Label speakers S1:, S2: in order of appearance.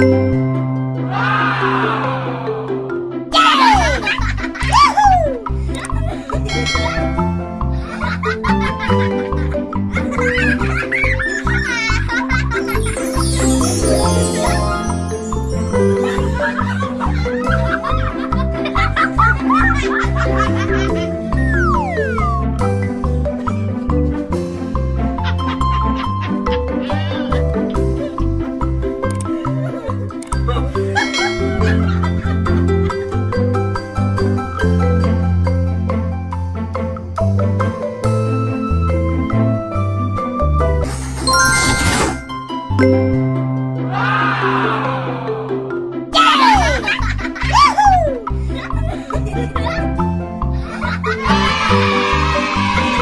S1: Ha ha ha! Música